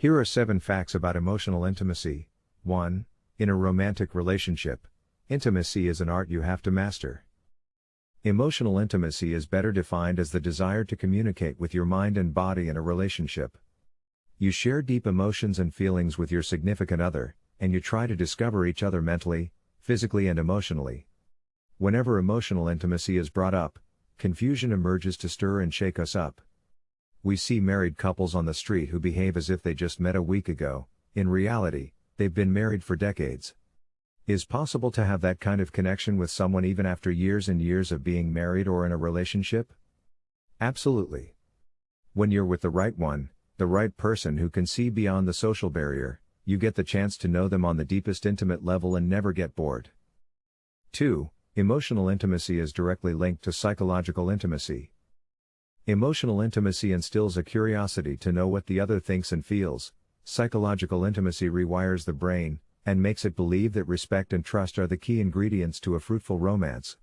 Here are 7 facts about emotional intimacy. 1. In a romantic relationship, intimacy is an art you have to master. Emotional intimacy is better defined as the desire to communicate with your mind and body in a relationship. You share deep emotions and feelings with your significant other, and you try to discover each other mentally, physically, and emotionally. Whenever emotional intimacy is brought up, confusion emerges to stir and shake us up. We see married couples on the street who behave as if they just met a week ago, in reality, they've been married for decades. Is possible to have that kind of connection with someone even after years and years of being married or in a relationship? Absolutely. When you're with the right one, the right person who can see beyond the social barrier, you get the chance to know them on the deepest intimate level and never get bored. 2. Emotional intimacy is directly linked to psychological intimacy. Emotional intimacy instills a curiosity to know what the other thinks and feels. Psychological intimacy rewires the brain and makes it believe that respect and trust are the key ingredients to a fruitful romance.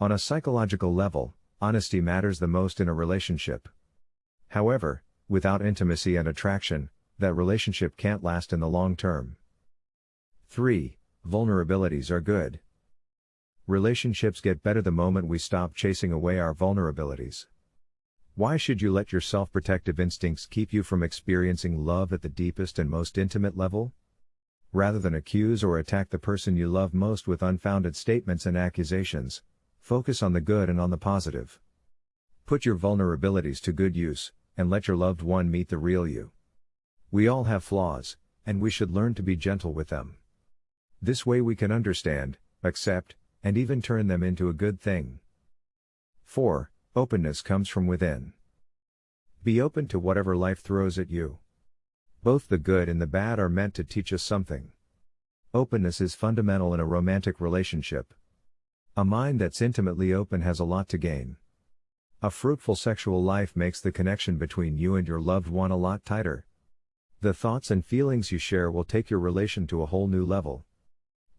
On a psychological level, honesty matters the most in a relationship. However, without intimacy and attraction, that relationship can't last in the long term. 3. Vulnerabilities are good. Relationships get better the moment we stop chasing away our vulnerabilities. Why should you let your self protective instincts keep you from experiencing love at the deepest and most intimate level? Rather than accuse or attack the person you love most with unfounded statements and accusations, focus on the good and on the positive. Put your vulnerabilities to good use, and let your loved one meet the real you. We all have flaws, and we should learn to be gentle with them. This way we can understand, accept, and even turn them into a good thing. 4. Openness comes from within. Be open to whatever life throws at you. Both the good and the bad are meant to teach us something. Openness is fundamental in a romantic relationship. A mind that's intimately open has a lot to gain. A fruitful sexual life makes the connection between you and your loved one a lot tighter. The thoughts and feelings you share will take your relation to a whole new level.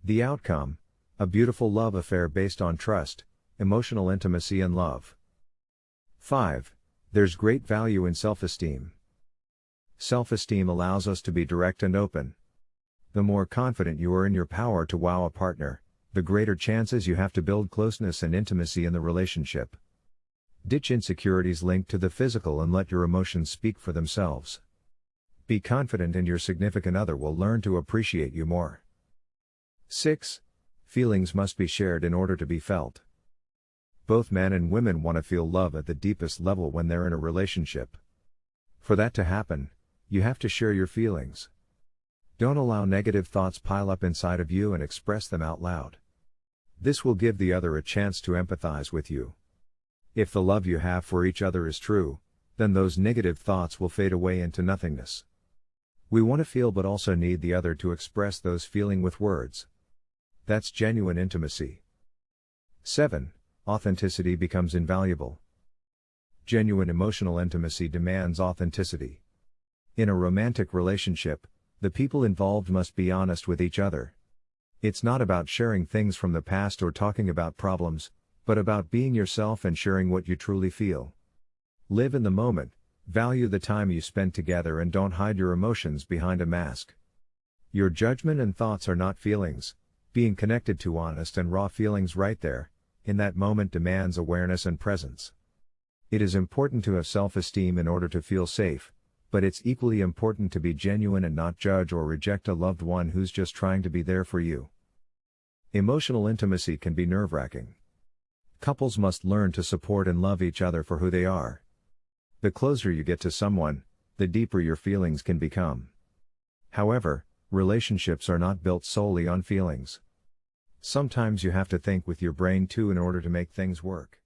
The outcome a beautiful love affair based on trust, emotional intimacy, and love. 5. There's great value in self esteem. Self esteem allows us to be direct and open. The more confident you are in your power to wow a partner, the greater chances you have to build closeness and intimacy in the relationship. Ditch insecurities linked to the physical and let your emotions speak for themselves. Be confident, and your significant other will learn to appreciate you more. 6. Feelings must be shared in order to be felt. Both men and women want to feel love at the deepest level when they're in a relationship. For that to happen, you have to share your feelings. Don't allow negative thoughts pile up inside of you and express them out loud. This will give the other a chance to empathize with you. If the love you have for each other is true, then those negative thoughts will fade away into nothingness. We want to feel but also need the other to express those feeling with words. That's genuine intimacy. 7 authenticity becomes invaluable. Genuine emotional intimacy demands authenticity. In a romantic relationship, the people involved must be honest with each other. It's not about sharing things from the past or talking about problems, but about being yourself and sharing what you truly feel. Live in the moment, value the time you spend together, and don't hide your emotions behind a mask. Your judgment and thoughts are not feelings, being connected to honest and raw feelings right there, in that moment demands awareness and presence. It is important to have self esteem in order to feel safe, but it's equally important to be genuine and not judge or reject a loved one who's just trying to be there for you. Emotional intimacy can be nerve wracking. Couples must learn to support and love each other for who they are. The closer you get to someone, the deeper your feelings can become. However, relationships are not built solely on feelings. Sometimes you have to think with your brain too in order to make things work.